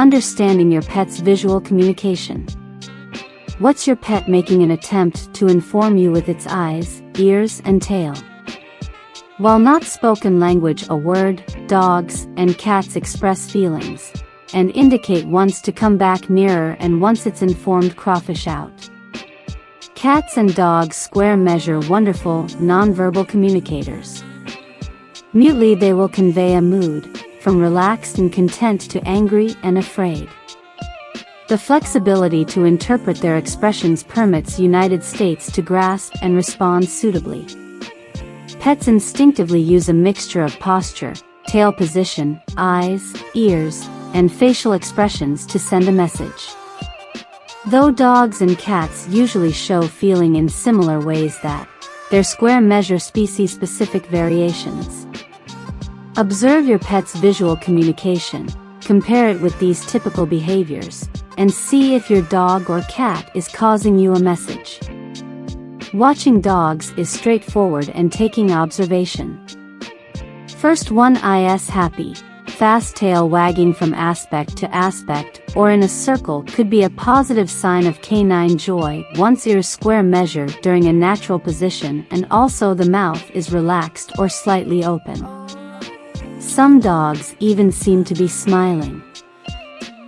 Understanding your pet's visual communication. What's your pet making an attempt to inform you with its eyes, ears and tail? While not spoken language a word, dogs and cats express feelings, and indicate once to come back nearer and once it's informed crawfish out. Cats and dogs square measure wonderful, nonverbal communicators. Mutely they will convey a mood, from relaxed and content to angry and afraid. The flexibility to interpret their expressions permits United States to grasp and respond suitably. Pets instinctively use a mixture of posture, tail position, eyes, ears, and facial expressions to send a message. Though dogs and cats usually show feeling in similar ways that, their square measure species-specific variations. Observe your pet's visual communication, compare it with these typical behaviors, and see if your dog or cat is causing you a message. Watching dogs is straightforward and taking observation. First one is happy, fast tail wagging from aspect to aspect or in a circle could be a positive sign of canine joy once ears square measure during a natural position and also the mouth is relaxed or slightly open. Some dogs even seem to be smiling.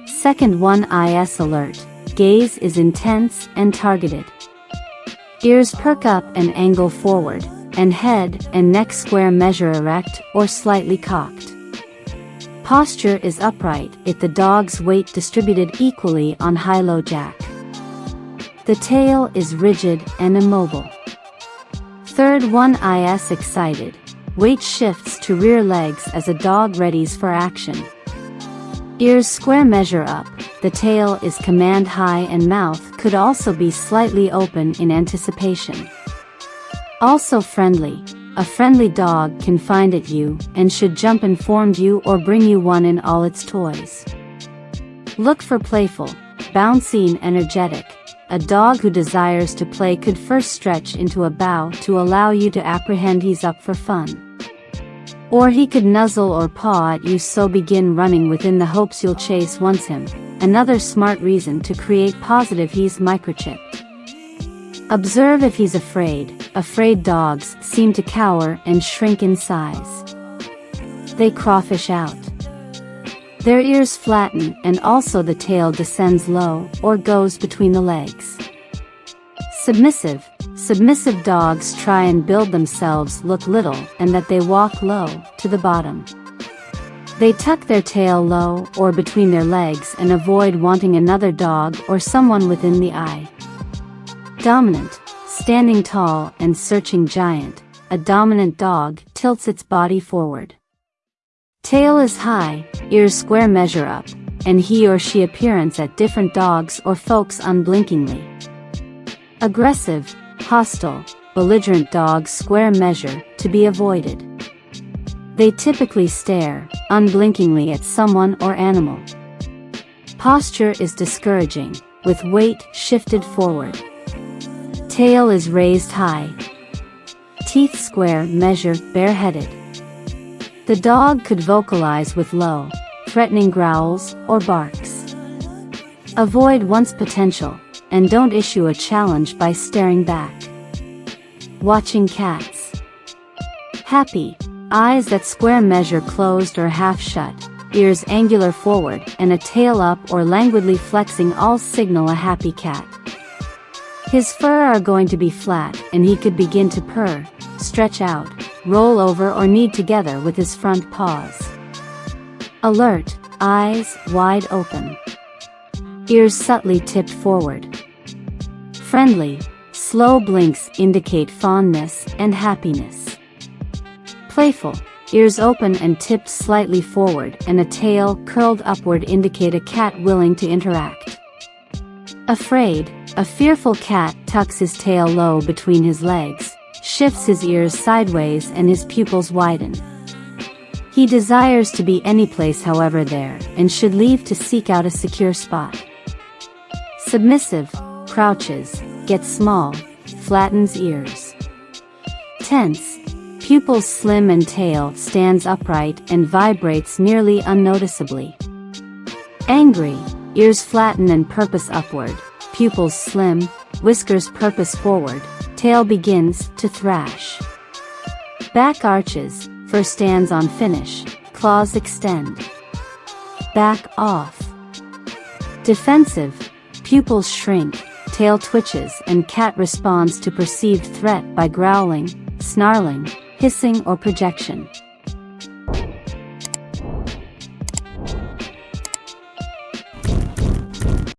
Second one is alert, gaze is intense and targeted. Ears perk up and angle forward, and head and neck square measure erect or slightly cocked. Posture is upright if the dog's weight distributed equally on high-low jack. The tail is rigid and immobile. Third one is excited. Weight shifts to rear legs as a dog readies for action. Ears square measure up, the tail is command high and mouth could also be slightly open in anticipation. Also friendly, a friendly dog can find at you and should jump informed you or bring you one in all its toys. Look for playful, bouncy and energetic. A dog who desires to play could first stretch into a bow to allow you to apprehend he's up for fun. Or he could nuzzle or paw at you so begin running within the hopes you'll chase once him, another smart reason to create positive he's microchipped. Observe if he's afraid, afraid dogs seem to cower and shrink in size. They crawfish out. Their ears flatten and also the tail descends low or goes between the legs. Submissive, Submissive dogs try and build themselves look little and that they walk low, to the bottom. They tuck their tail low or between their legs and avoid wanting another dog or someone within the eye. Dominant, standing tall and searching giant, a dominant dog tilts its body forward. Tail is high, ears square measure up, and he or she appearance at different dogs or folks unblinkingly. Aggressive, hostile, belligerent dogs square measure, to be avoided. They typically stare, unblinkingly at someone or animal. Posture is discouraging, with weight shifted forward. Tail is raised high. Teeth square measure, bareheaded. The dog could vocalize with low, threatening growls or barks. Avoid once potential, and don't issue a challenge by staring back. Watching cats. Happy, eyes that square measure closed or half shut, ears angular forward and a tail up or languidly flexing all signal a happy cat. His fur are going to be flat and he could begin to purr, stretch out, roll over or knead together with his front paws. Alert, eyes wide open. Ears subtly tipped forward. Friendly, slow blinks indicate fondness and happiness. Playful, ears open and tipped slightly forward and a tail curled upward indicate a cat willing to interact. Afraid, a fearful cat tucks his tail low between his legs, shifts his ears sideways and his pupils widen. He desires to be any place however there, and should leave to seek out a secure spot. Submissive, crouches, gets small, flattens ears. Tense, pupils slim and tail stands upright and vibrates nearly unnoticeably. Angry, ears flatten and purpose upward, pupils slim, whiskers purpose forward, tail begins to thrash. Back arches, fur stands on finish, claws extend. Back off. Defensive, pupils shrink, tail twitches and cat responds to perceived threat by growling, snarling, hissing or projection.